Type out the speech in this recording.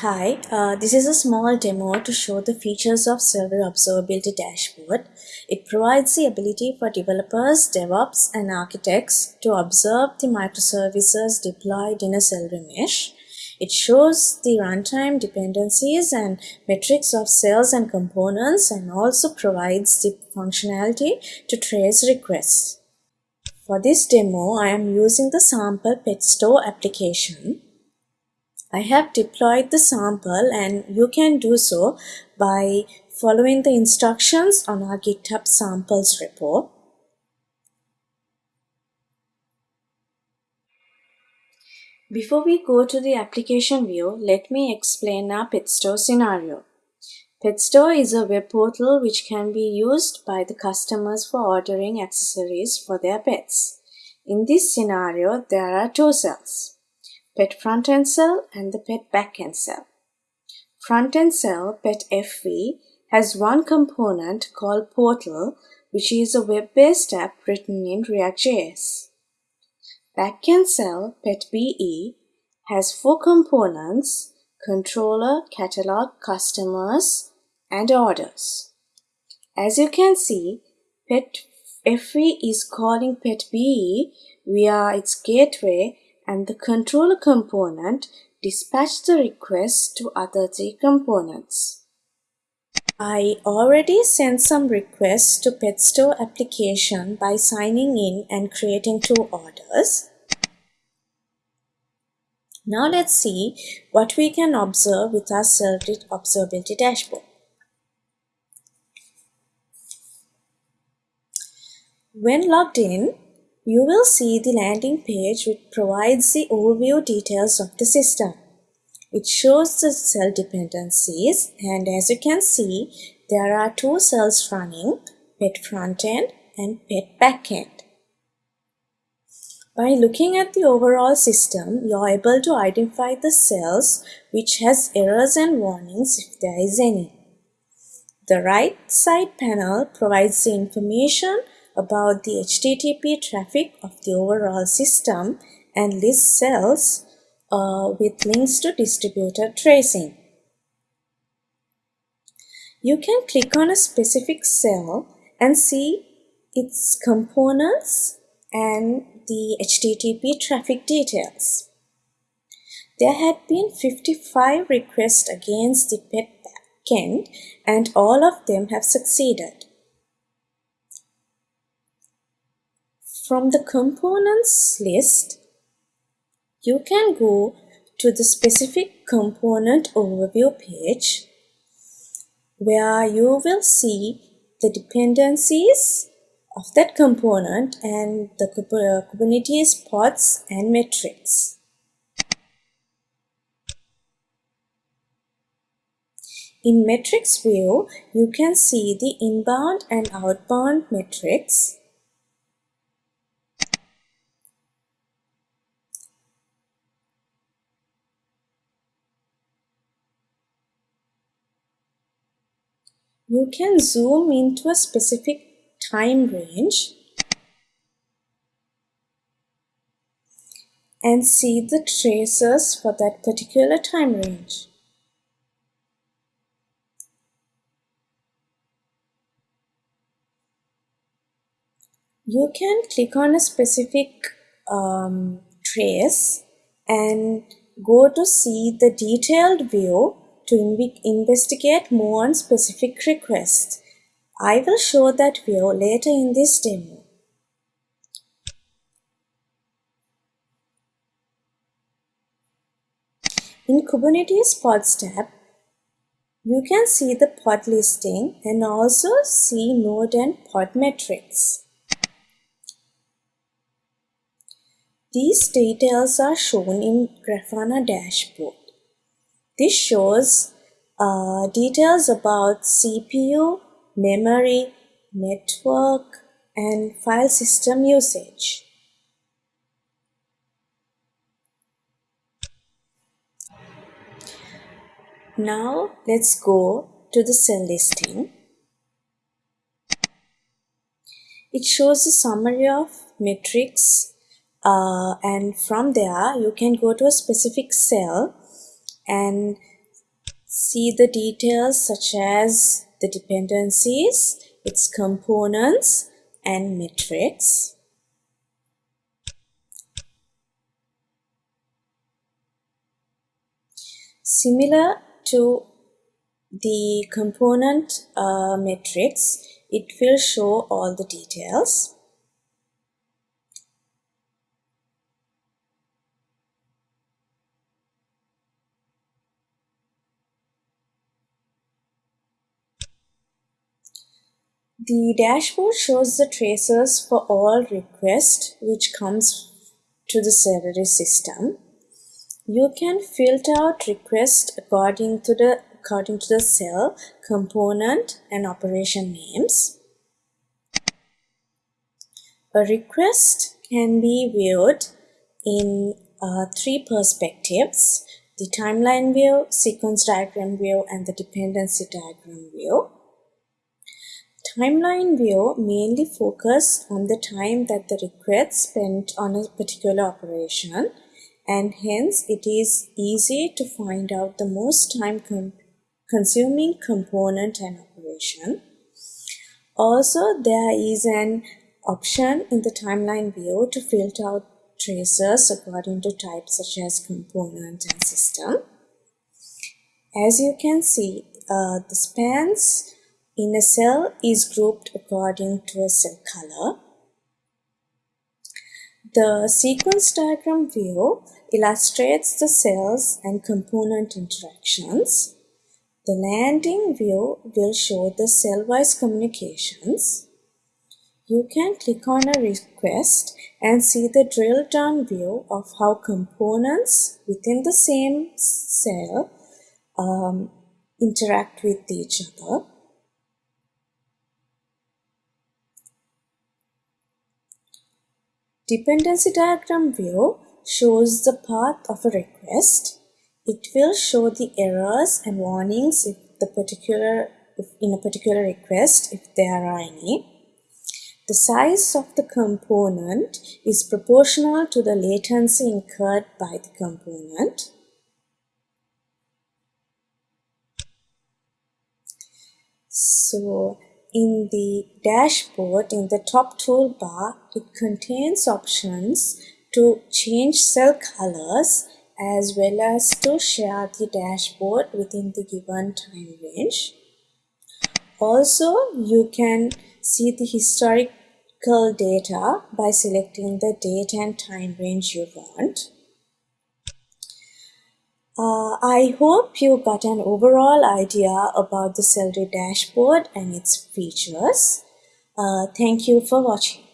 Hi, uh, this is a small demo to show the features of Server Observability Dashboard. It provides the ability for developers, DevOps, and architects to observe the microservices deployed in a Cellery mesh. It shows the runtime dependencies and metrics of cells and components and also provides the functionality to trace requests. For this demo, I am using the sample PetStore application. I have deployed the sample and you can do so by following the instructions on our GitHub samples repo. Before we go to the application view, let me explain our PetStore scenario. PetStore is a web portal which can be used by the customers for ordering accessories for their pets. In this scenario, there are two cells pet front-end cell and the pet back-end cell. Front-end cell, pet FE, has one component called portal, which is a web-based app written in React.js. Backend cell, pet BE, has four components, controller, catalog, customers, and orders. As you can see, pet FE is calling pet BE via its gateway and the controller component dispatch the request to other three components. I already sent some requests to PetStore application by signing in and creating two orders. Now let's see what we can observe with our Cellery observability dashboard. When logged in, you will see the landing page which provides the overview details of the system. It shows the cell dependencies and as you can see, there are two cells running, pet frontend and pet backend. By looking at the overall system, you are able to identify the cells which has errors and warnings if there is any. The right side panel provides the information about the HTTP traffic of the overall system and lists cells uh, with links to distributed tracing. You can click on a specific cell and see its components and the HTTP traffic details. There had been 55 requests against the pet backend and all of them have succeeded. From the components list, you can go to the specific component overview page where you will see the dependencies of that component and the Kubernetes pods and metrics. In metrics view, you can see the inbound and outbound metrics You can zoom into a specific time range and see the traces for that particular time range. You can click on a specific um, trace and go to see the detailed view to investigate more on specific requests. I will show that view later in this demo. In Kubernetes Pods tab, you can see the pod listing and also see node and pod metrics. These details are shown in Grafana dashboard. This shows uh, details about CPU, memory, network, and file system usage. Now let's go to the cell listing. It shows a summary of metrics uh, and from there you can go to a specific cell and see the details such as the dependencies, its components, and metrics. Similar to the component uh, matrix, it will show all the details. The dashboard shows the traces for all requests which comes to the Cellery system. You can filter out requests according to the according to the cell, component and operation names. A request can be viewed in uh, three perspectives, the timeline view, sequence diagram view, and the dependency diagram view. Timeline view mainly focus on the time that the request spent on a particular operation and hence it is easy to find out the most time con consuming component and operation. Also, there is an option in the timeline view to filter out traces according to types such as component and system. As you can see, uh, the spans in a cell is grouped according to a cell color. The sequence diagram view illustrates the cells and component interactions. The landing view will show the cell-wise communications. You can click on a request and see the drill down view of how components within the same cell um, interact with each other. Dependency diagram view shows the path of a request. It will show the errors and warnings if the particular if in a particular request if there are any. The size of the component is proportional to the latency incurred by the component. So in the dashboard, in the top toolbar, it contains options to change cell colors as well as to share the dashboard within the given time range. Also, you can see the historical data by selecting the date and time range you want. Uh, I hope you got an overall idea about the Cellery dashboard and its features. Uh, thank you for watching.